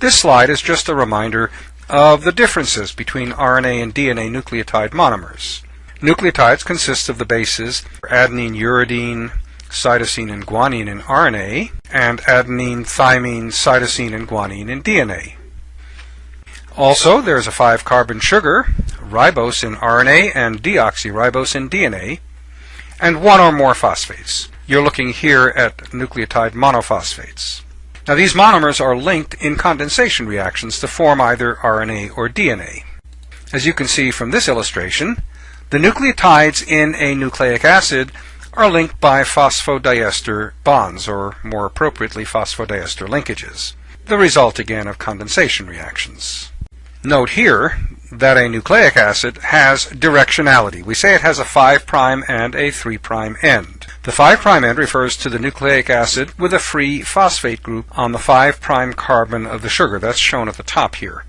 This slide is just a reminder of the differences between RNA and DNA nucleotide monomers. Nucleotides consist of the bases adenine, uridine, cytosine, and guanine in RNA, and adenine, thymine, cytosine, and guanine in DNA. Also, there is a 5-carbon sugar, ribose in RNA and deoxyribose in DNA, and one or more phosphates. You're looking here at nucleotide monophosphates. Now these monomers are linked in condensation reactions to form either RNA or DNA. As you can see from this illustration, the nucleotides in a nucleic acid are linked by phosphodiester bonds, or more appropriately phosphodiester linkages, the result again of condensation reactions. Note here that a nucleic acid has directionality. We say it has a 5' and a 3' end. The 5' end refers to the nucleic acid with a free phosphate group on the 5' carbon of the sugar. That's shown at the top here.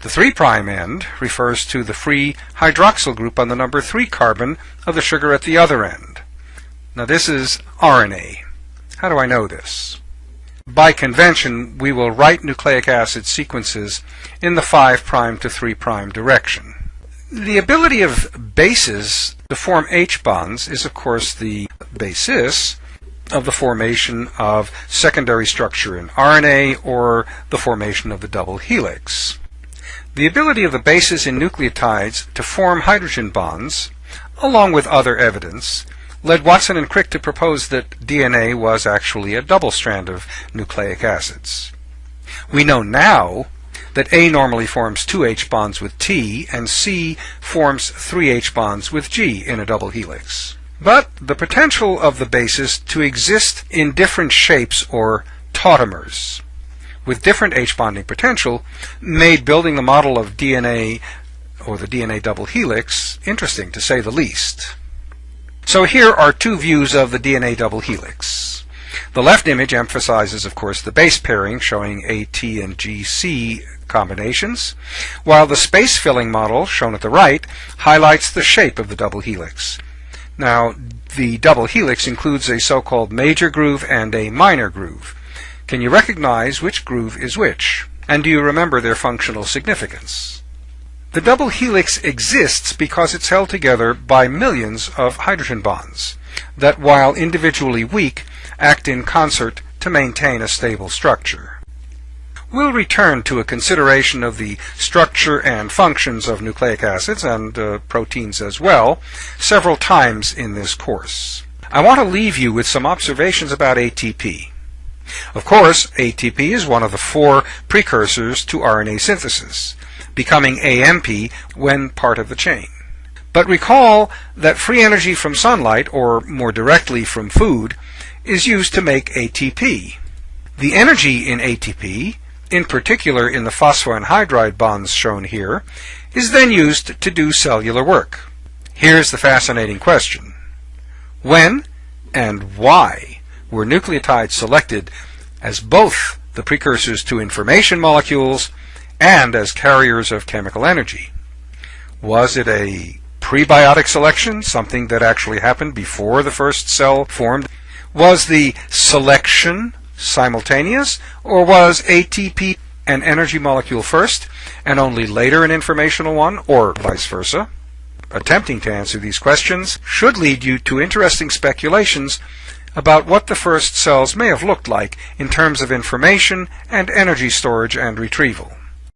The 3' end refers to the free hydroxyl group on the number 3 carbon of the sugar at the other end. Now this is RNA. How do I know this? By convention, we will write nucleic acid sequences in the 5' to 3' direction. The ability of bases to form H bonds is of course the basis of the formation of secondary structure in RNA or the formation of the double helix. The ability of the bases in nucleotides to form hydrogen bonds, along with other evidence, led Watson and Crick to propose that DNA was actually a double strand of nucleic acids. We know now that A normally forms two H bonds with T and C forms three H bonds with G in a double helix. But the potential of the bases to exist in different shapes or tautomers with different H bonding potential made building the model of DNA or the DNA double helix interesting to say the least. So here are two views of the DNA double helix. The left image emphasizes, of course, the base pairing showing AT and GC combinations, while the space filling model, shown at the right, highlights the shape of the double helix. Now, the double helix includes a so-called major groove and a minor groove. Can you recognize which groove is which? And do you remember their functional significance? The double helix exists because it's held together by millions of hydrogen bonds that, while individually weak, act in concert to maintain a stable structure. We'll return to a consideration of the structure and functions of nucleic acids and uh, proteins as well several times in this course. I want to leave you with some observations about ATP. Of course, ATP is one of the four precursors to RNA synthesis becoming AMP when part of the chain. But recall that free energy from sunlight, or more directly from food, is used to make ATP. The energy in ATP, in particular in the phosphoanhydride bonds shown here, is then used to do cellular work. Here's the fascinating question. When and why were nucleotides selected as both the precursors to information molecules and as carriers of chemical energy. Was it a prebiotic selection, something that actually happened before the first cell formed? Was the selection simultaneous, or was ATP an energy molecule first and only later an informational one, or vice versa? Attempting to answer these questions should lead you to interesting speculations about what the first cells may have looked like in terms of information and energy storage and retrieval.